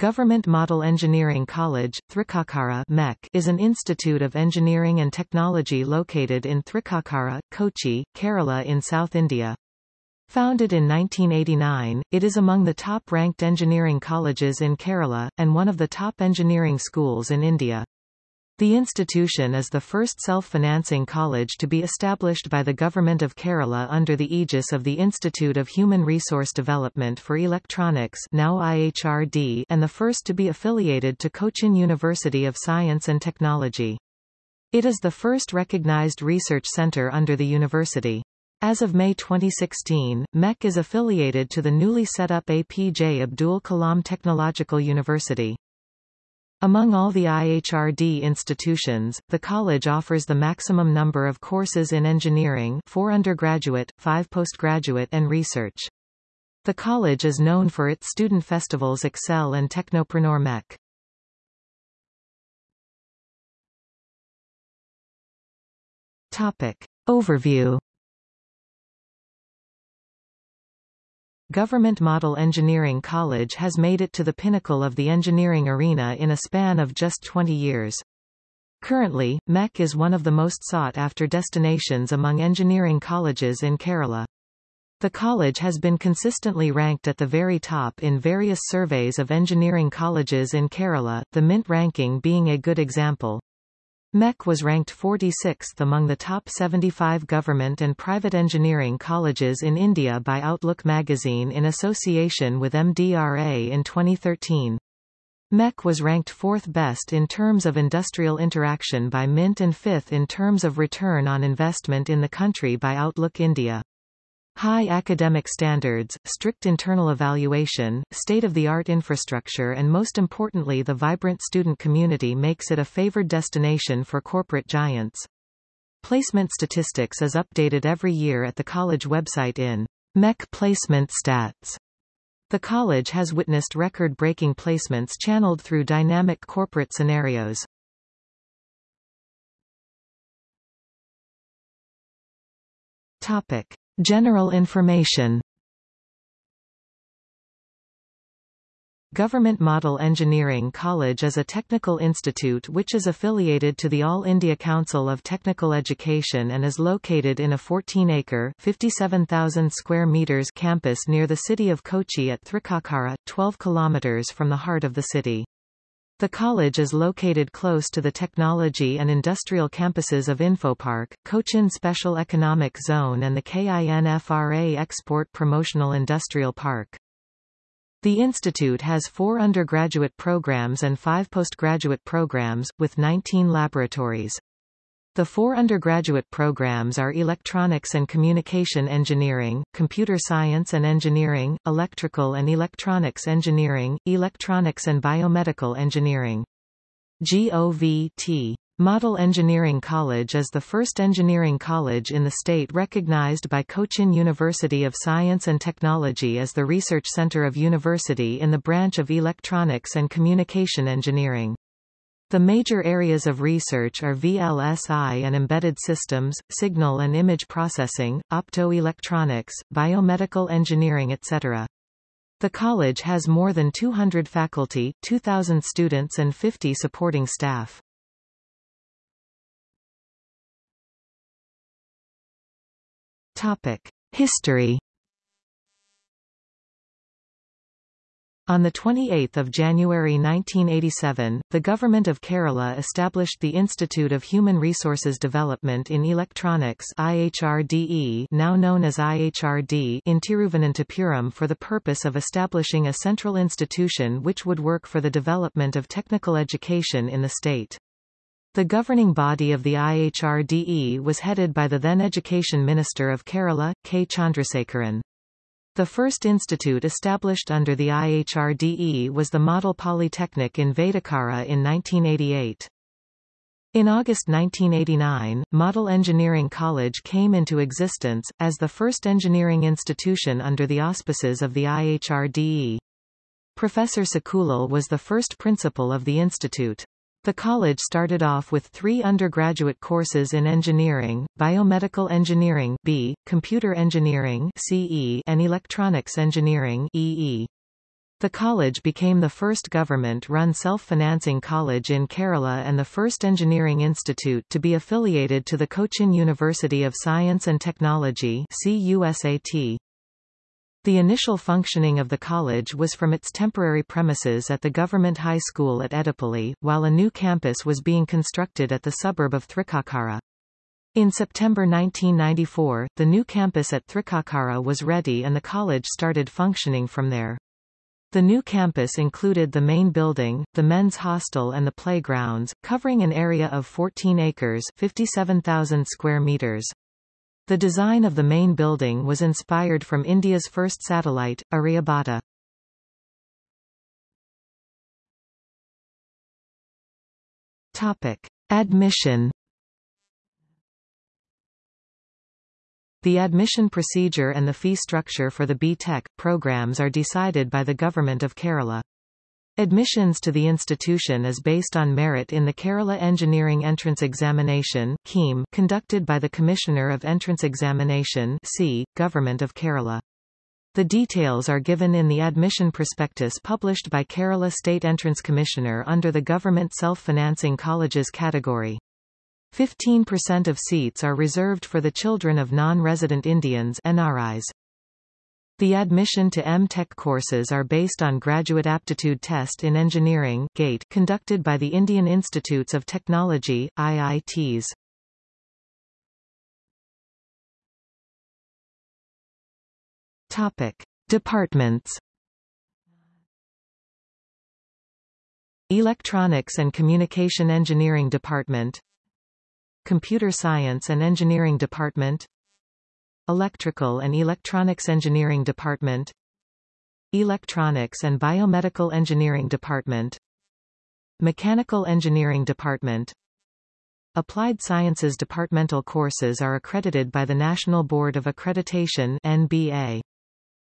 Government Model Engineering College, Thrikkakara MEC, is an institute of engineering and technology located in Thrikkakara, Kochi, Kerala in South India. Founded in 1989, it is among the top-ranked engineering colleges in Kerala, and one of the top engineering schools in India. The institution is the first self-financing college to be established by the Government of Kerala under the aegis of the Institute of Human Resource Development for Electronics now IHRD and the first to be affiliated to Cochin University of Science and Technology. It is the first recognized research center under the university. As of May 2016, MEC is affiliated to the newly set up APJ Abdul Kalam Technological University. Among all the IHRD institutions, the college offers the maximum number of courses in engineering 4 undergraduate, 5 postgraduate and research. The college is known for its student festivals Excel and Technopreneur MEC. Topic. Overview Government Model Engineering College has made it to the pinnacle of the engineering arena in a span of just 20 years. Currently, MEC is one of the most sought-after destinations among engineering colleges in Kerala. The college has been consistently ranked at the very top in various surveys of engineering colleges in Kerala, the MINT ranking being a good example. MEC was ranked 46th among the top 75 government and private engineering colleges in India by Outlook magazine in association with MDRA in 2013. MEC was ranked fourth best in terms of industrial interaction by Mint and fifth in terms of return on investment in the country by Outlook India. High academic standards, strict internal evaluation, state-of-the-art infrastructure and most importantly the vibrant student community makes it a favored destination for corporate giants. Placement statistics is updated every year at the college website in MEC Placement Stats. The college has witnessed record-breaking placements channeled through dynamic corporate scenarios. Topic. General information Government Model Engineering College is a technical institute which is affiliated to the All India Council of Technical Education and is located in a 14-acre (57,000 square meters) campus near the city of Kochi at Thrikkakara, 12 kilometers from the heart of the city. The college is located close to the technology and industrial campuses of Infopark, Cochin Special Economic Zone and the KINFRA Export Promotional Industrial Park. The institute has four undergraduate programs and five postgraduate programs, with 19 laboratories. The four undergraduate programs are Electronics and Communication Engineering, Computer Science and Engineering, Electrical and Electronics Engineering, Electronics and Biomedical Engineering. GOVT. Model Engineering College is the first engineering college in the state recognized by Cochin University of Science and Technology as the research center of university in the branch of Electronics and Communication Engineering. The major areas of research are VLSI and embedded systems, signal and image processing, optoelectronics, biomedical engineering etc. The college has more than 200 faculty, 2,000 students and 50 supporting staff. Topic. History On 28 January 1987, the Government of Kerala established the Institute of Human Resources Development in Electronics IHRDE, now known as IHRD in Tiruvananthapuram for the purpose of establishing a central institution which would work for the development of technical education in the state. The governing body of the IHRDE was headed by the then Education Minister of Kerala, K. Chandrasekaran. The first institute established under the IHRDE was the Model Polytechnic in Vadakara in 1988. In August 1989, Model Engineering College came into existence, as the first engineering institution under the auspices of the IHRDE. Professor Sekulal was the first principal of the institute. The college started off with three undergraduate courses in engineering, biomedical engineering B, computer engineering CE, and electronics engineering EE. The college became the first government-run self-financing college in Kerala and the first engineering institute to be affiliated to the Cochin University of Science and Technology CUSAT. The initial functioning of the college was from its temporary premises at the government high school at Edapally, while a new campus was being constructed at the suburb of Thrikkakara. In September 1994, the new campus at Thrikkakara was ready and the college started functioning from there. The new campus included the main building, the men's hostel and the playgrounds, covering an area of 14 acres 57,000 square meters. The design of the main building was inspired from India's first satellite, Aryabhata. Topic. Admission The admission procedure and the fee structure for the B.Tech programs are decided by the Government of Kerala. Admissions to the institution is based on merit in the Kerala Engineering Entrance Examination conducted by the Commissioner of Entrance Examination C, Government of Kerala. The details are given in the admission prospectus published by Kerala State Entrance Commissioner under the Government Self-Financing Colleges category. 15% of seats are reserved for the children of non-resident Indians NRIs. The admission to M.Tech courses are based on Graduate Aptitude Test in Engineering GATE conducted by the Indian Institutes of Technology, IITs. Topic. Departments Electronics and Communication Engineering Department Computer Science and Engineering Department Electrical and Electronics Engineering Department. Electronics and Biomedical Engineering Department. Mechanical Engineering Department. Applied Sciences departmental courses are accredited by the National Board of Accreditation NBA.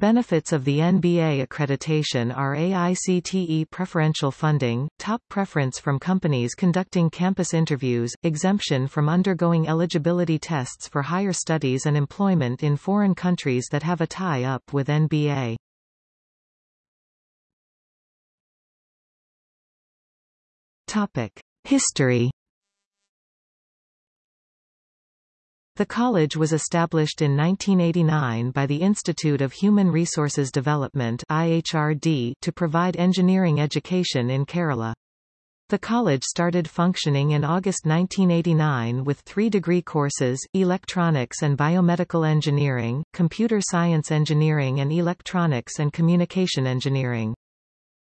Benefits of the NBA accreditation are AICTE preferential funding, top preference from companies conducting campus interviews, exemption from undergoing eligibility tests for higher studies and employment in foreign countries that have a tie-up with NBA. History The college was established in 1989 by the Institute of Human Resources Development IHRD to provide engineering education in Kerala. The college started functioning in August 1989 with three degree courses, Electronics and Biomedical Engineering, Computer Science Engineering and Electronics and Communication Engineering.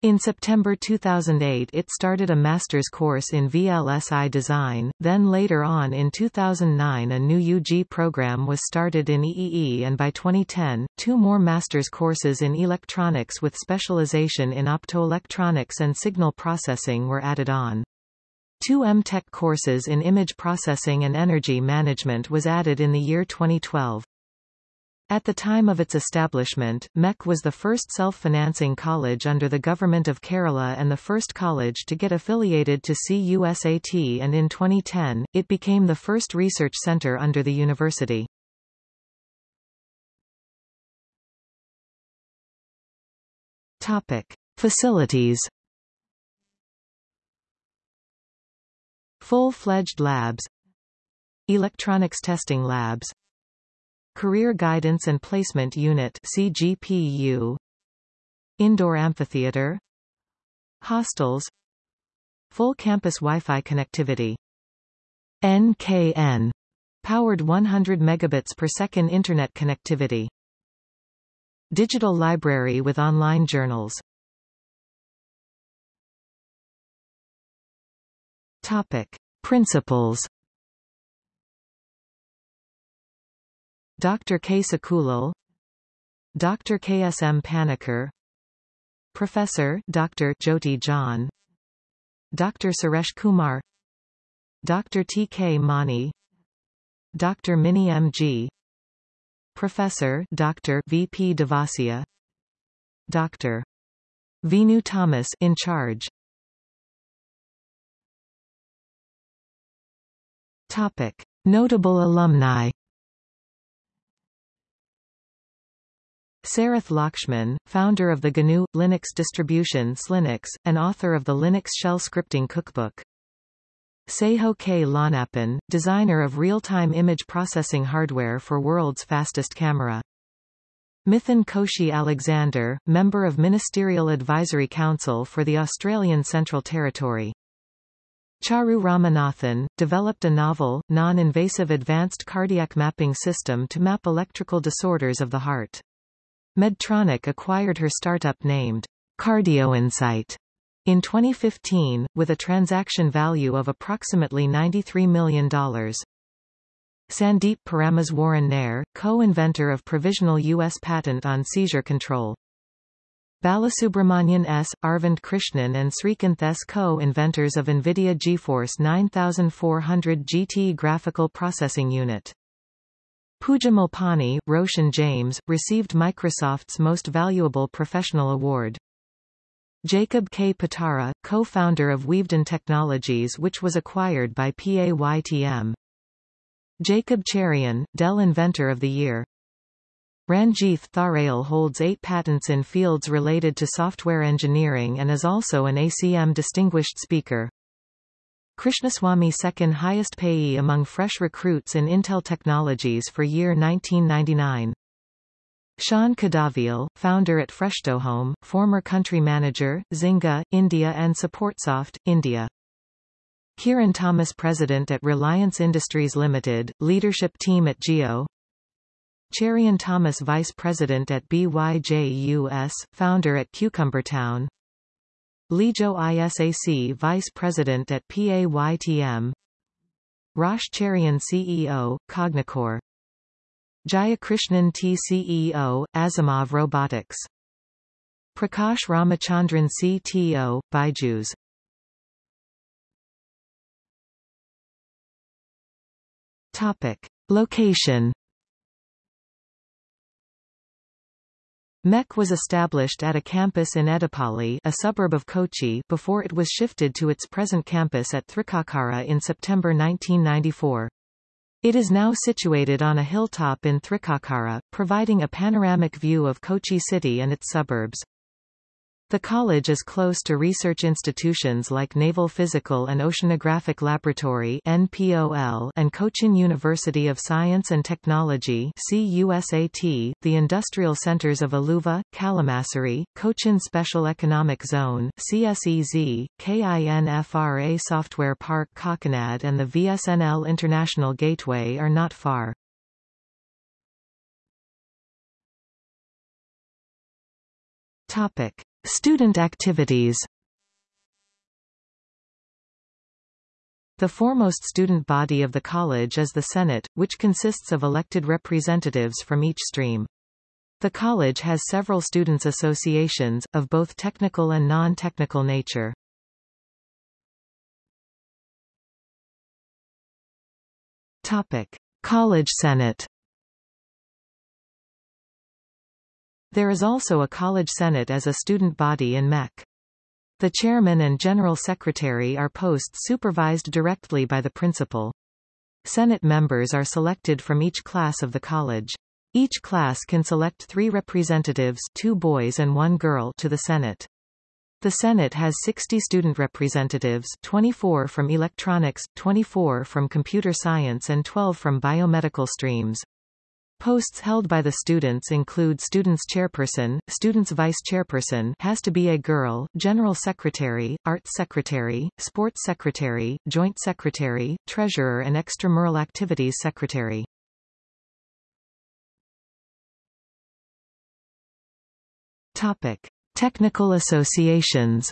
In September 2008 it started a master's course in VLSI design, then later on in 2009 a new UG program was started in EEE and by 2010, two more master's courses in electronics with specialization in optoelectronics and signal processing were added on. Two M.Tech courses in image processing and energy management was added in the year 2012. At the time of its establishment, MEC was the first self-financing college under the Government of Kerala and the first college to get affiliated to CUSAT and in 2010, it became the first research center under the university. Topic. Facilities Full-fledged labs Electronics testing labs Career Guidance and Placement Unit CGPU Indoor Amphitheater. Hostels. Full campus Wi-Fi connectivity. NKN powered 100 megabits per second internet connectivity. Digital library with online journals. Topic. Principles Dr. K. Sakulal Dr. K. S. M. Panikkar Professor Dr. Jyoti John Dr. Suresh Kumar Dr. T. K. Mani Dr. Mini M. G. Professor Dr. V. P. Devasia Dr. Vinu Thomas in charge Topic. Notable alumni Sarath Lakshman, founder of the GNU Linux distribution Slynux, and author of the Linux shell scripting cookbook. Seho K. Lonappan, designer of real-time image processing hardware for world's fastest camera. Mithun Koshi Alexander, member of Ministerial Advisory Council for the Australian Central Territory. Charu Ramanathan, developed a novel, non-invasive advanced cardiac mapping system to map electrical disorders of the heart. Medtronic acquired her startup named CardioInsight in 2015, with a transaction value of approximately $93 million. Sandeep Parameswaran Nair, co-inventor of provisional U.S. patent on seizure control. Balasubramanian S., Arvind Krishnan and Srikanth S. co-inventors of NVIDIA GeForce 9400 GT graphical processing unit. Pooja Roshan James, received Microsoft's Most Valuable Professional Award. Jacob K. Patara, co-founder of Weaveden Technologies which was acquired by PAYTM. Jacob Cherian, Dell Inventor of the Year. Ranjith Tharail holds eight patents in fields related to software engineering and is also an ACM Distinguished Speaker. Krishnaswamy second highest payee among fresh recruits in Intel Technologies for year 1999. Shan Kadavil, founder at Freshtohome, former country manager, Zynga, India and SupportSoft, India. Kiran Thomas president at Reliance Industries Limited, leadership team at Jio, Cherian Thomas Vice President at BYJUS, founder at Cucumbertown Lijo ISAC Vice President at PAYTM Rosh Cherian CEO, Cognicore Jayakrishnan T CEO, Asimov Robotics. Prakash Ramachandran CTO, Byju's Topic. Location MEC was established at a campus in Edappally a suburb of Kochi before it was shifted to its present campus at Thrikkakara in September 1994. It is now situated on a hilltop in Thrikkakara, providing a panoramic view of Kochi city and its suburbs. The college is close to research institutions like Naval Physical and Oceanographic Laboratory NPOL and Cochin University of Science and Technology CUSAT, the industrial centers of Aluva, Kalamassery, Cochin Special Economic Zone CSEZ, KINFRA Software Park Kakkanad and the VSNL International Gateway are not far. Topic. Student activities The foremost student body of the college is the Senate, which consists of elected representatives from each stream. The college has several students' associations, of both technical and non-technical nature. Topic. College Senate There is also a college senate as a student body in MEC. The chairman and general secretary are posts supervised directly by the principal. Senate members are selected from each class of the college. Each class can select three representatives two boys and one girl to the Senate. The Senate has 60 student representatives 24 from electronics, 24 from computer science and 12 from biomedical streams. Posts held by the students include Students Chairperson, Students Vice Chairperson has to be a girl, General Secretary, Arts Secretary, Sports Secretary, Joint Secretary, Treasurer and Extramural Activities Secretary. Topic. Technical associations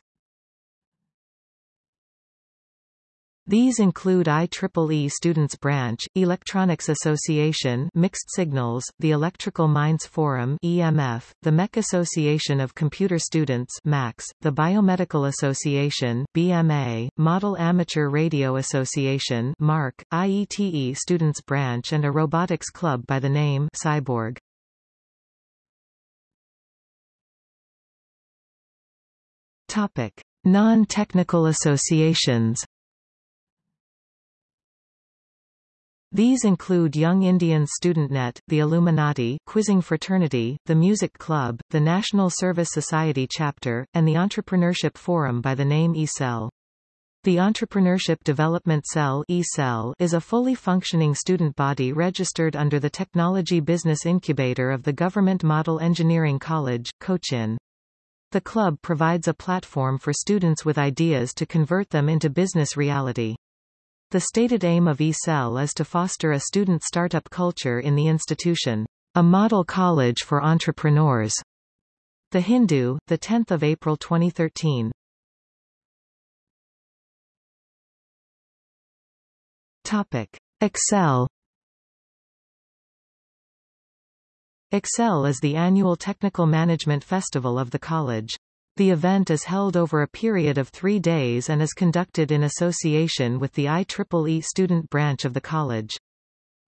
These include IEEE Students Branch, Electronics Association Mixed Signals, the Electrical Minds Forum EMF, the MEC Association of Computer Students MACS, the Biomedical Association BMA, Model Amateur Radio Association MARC, IETE Students Branch and a robotics club by the name Cyborg. Topic: Non-technical associations These include Young Indians StudentNet, the Illuminati, Quizzing Fraternity, the Music Club, the National Service Society chapter, and the Entrepreneurship Forum by the name eCell. The Entrepreneurship Development Cell is a fully functioning student body registered under the Technology Business Incubator of the Government Model Engineering College, Cochin. The club provides a platform for students with ideas to convert them into business reality. The stated aim of eCell is to foster a student startup culture in the institution, a model college for entrepreneurs. The Hindu, 10 April 2013. Topic. Excel Excel is the annual technical management festival of the college. The event is held over a period of three days and is conducted in association with the IEEE student branch of the college.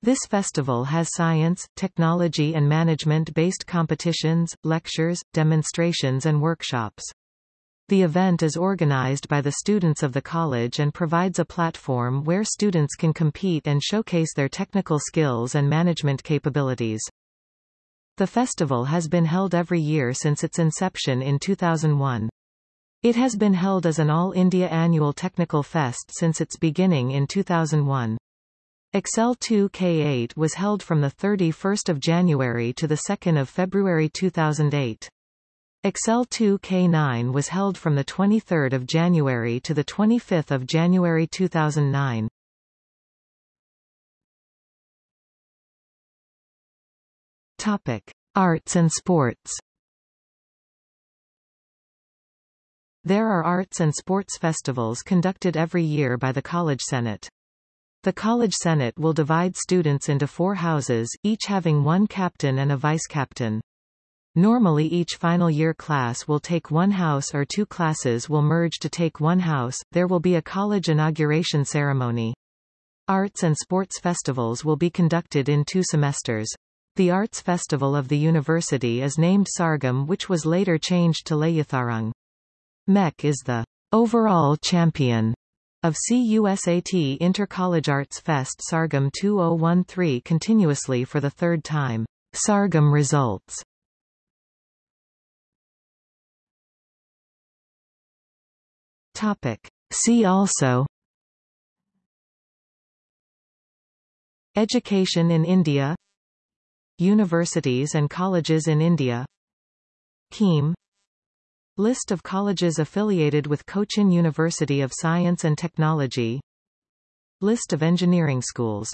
This festival has science, technology and management-based competitions, lectures, demonstrations and workshops. The event is organized by the students of the college and provides a platform where students can compete and showcase their technical skills and management capabilities. The festival has been held every year since its inception in 2001. It has been held as an All India Annual Technical Fest since its beginning in 2001. Excel 2K8 was held from 31 January to 2 February 2008. Excel 2K9 was held from 23 January to 25 January 2009. Topic. Arts and sports There are arts and sports festivals conducted every year by the College Senate. The College Senate will divide students into four houses, each having one captain and a vice-captain. Normally each final year class will take one house or two classes will merge to take one house, there will be a college inauguration ceremony. Arts and sports festivals will be conducted in two semesters. The Arts Festival of the university is named Sargam which was later changed to Layatharang. MEC is the overall champion of CUSAT Inter-College Arts Fest Sargam 2013 continuously for the third time. Sargam results Topic. See also Education in India Universities and colleges in India. KEAM. List of colleges affiliated with Cochin University of Science and Technology. List of engineering schools